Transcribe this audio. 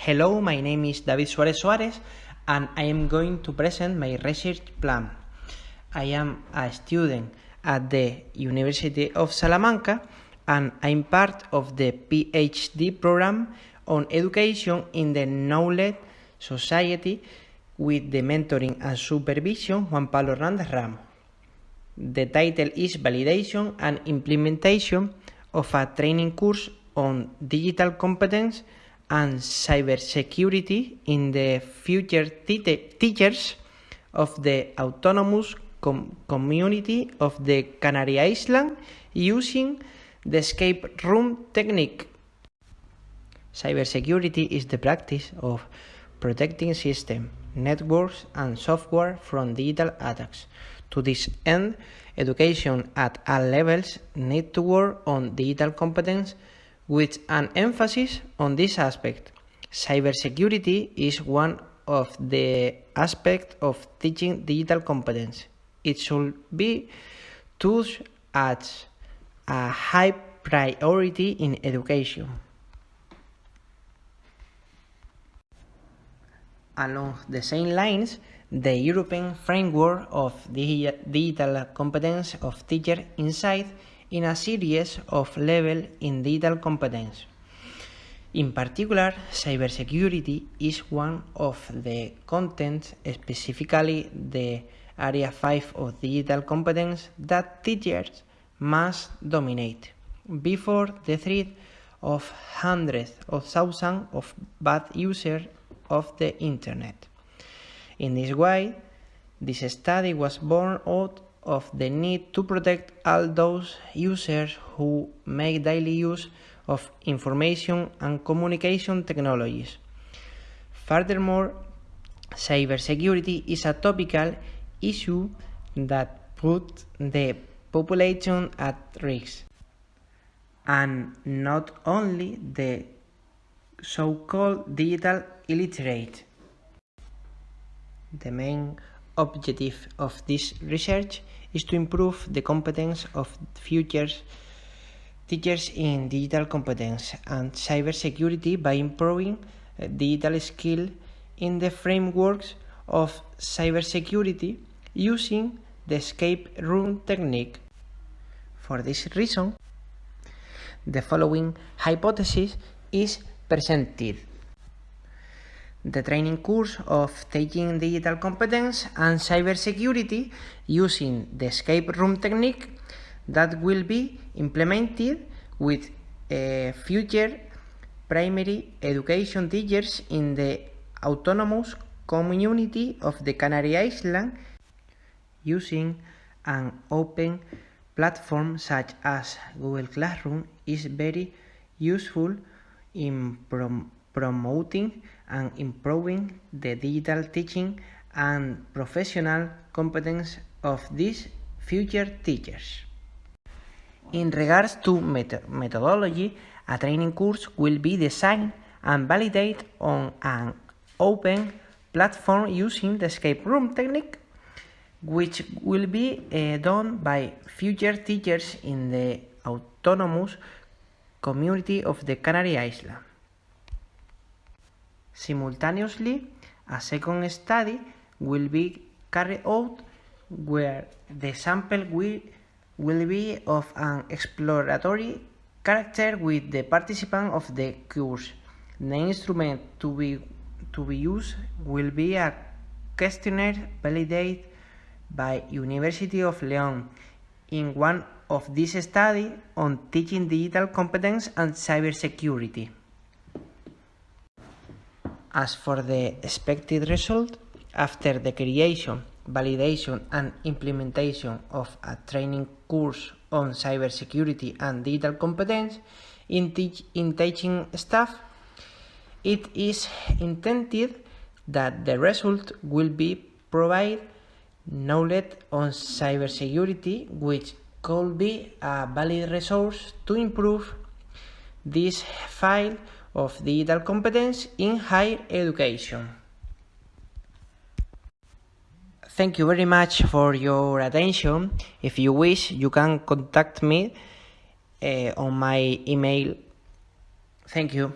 Hello, my name is David Suarez Suarez and I am going to present my research plan. I am a student at the University of Salamanca and I'm part of the PhD program on education in the Knowledge Society with the mentoring and supervision Juan Pablo Hernández Ramos. The title is Validation and Implementation of a Training Course on Digital Competence and cybersecurity in the future teachers of the autonomous com community of the Canary Islands using the escape room technique. Cybersecurity is the practice of protecting systems, networks and software from digital attacks. To this end, education at all levels need to work on digital competence with an emphasis on this aspect. Cybersecurity is one of the aspects of teaching digital competence. It should be taught as a high priority in education. Along the same lines, the European Framework of Digital Competence of Teacher Insight in a series of levels in digital competence. In particular, cybersecurity is one of the contents, specifically the Area 5 of digital competence, that teachers must dominate before the threat of hundreds of thousands of bad users of the Internet. In this way, this study was born out of the need to protect all those users who make daily use of information and communication technologies. Furthermore, cybersecurity is a topical issue that puts the population at risk, and not only the so-called digital illiterate. The main objective of this research is to improve the competence of future teachers in digital competence and cybersecurity by improving uh, digital skill in the frameworks of cybersecurity using the escape room technique. For this reason, the following hypothesis is presented the training course of Taking Digital Competence and Cybersecurity using the escape room technique that will be implemented with uh, future primary education teachers in the autonomous community of the Canary Islands using an open platform such as Google Classroom is very useful in prom promoting and improving the digital teaching and professional competence of these future teachers. In regards to met methodology, a training course will be designed and validated on an open platform using the escape room technique, which will be uh, done by future teachers in the autonomous community of the Canary Islands. Simultaneously, a second study will be carried out where the sample will, will be of an exploratory character with the participant of the course. The instrument to be, to be used will be a questionnaire validated by University of León in one of these studies on teaching digital competence and cybersecurity. As for the expected result, after the creation, validation and implementation of a training course on cybersecurity and digital competence in, teach in teaching staff, it is intended that the result will be provide knowledge on cybersecurity which could be a valid resource to improve this file of digital competence in higher education. Thank you very much for your attention. If you wish, you can contact me uh, on my email. Thank you.